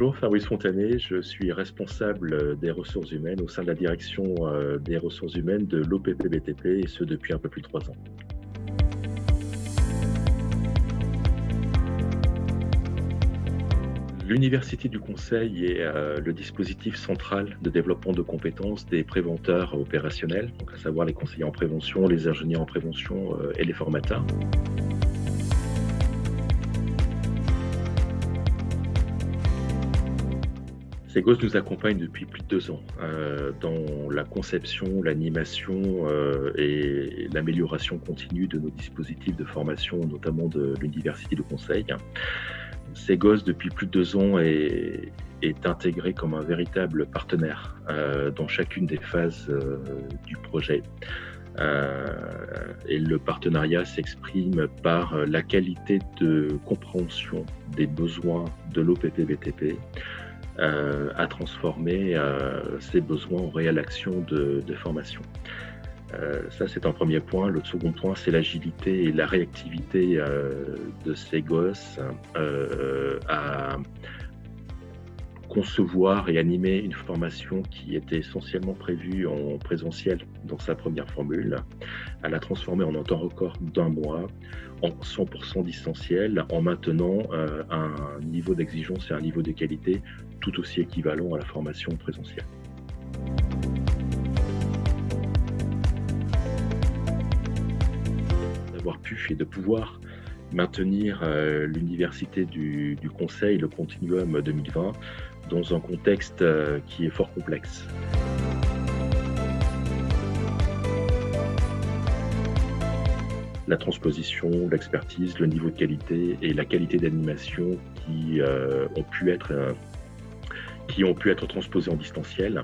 Bonjour, Fabrice Fontané, je suis responsable des ressources humaines au sein de la direction euh, des ressources humaines de l'OPPBTP et ce depuis un peu plus de trois ans. L'Université du Conseil est euh, le dispositif central de développement de compétences des préventeurs opérationnels, à savoir les conseillers en prévention, les ingénieurs en prévention euh, et les formateurs. Segos nous accompagne depuis plus de deux ans euh, dans la conception, l'animation et l'amélioration continue de nos dispositifs de formation, notamment de l'Université du Conseil. Segos, depuis plus de deux ans, est, intégré comme un véritable partenaire euh, dans chacune des phases euh, du projet. Euh, et le partenariat s'exprime par la qualité de compréhension des besoins de l'OPP-BTP à transformer ces besoins en réelle action de formation. Euh, ça, c'est un premier point. Le second point, c'est l'agilité et la réactivité euh, de ces gosses euh, à concevoir et animer une formation qui était essentiellement prévue en présentiel dans sa première formule, à la transformer en un temps record d'un mois, en 100% distanciel, en maintenant un niveau d'exigence et un niveau de qualité tout aussi équivalent à la formation présentielle. pu et de pouvoir maintenir euh, l'université du, Conseil, le Continuum 2020, dans un contexte euh, qui est fort complexe. La transposition, l'expertise, le niveau de qualité et la qualité d'animation qui, euh, ont pu être, transposés en distanciel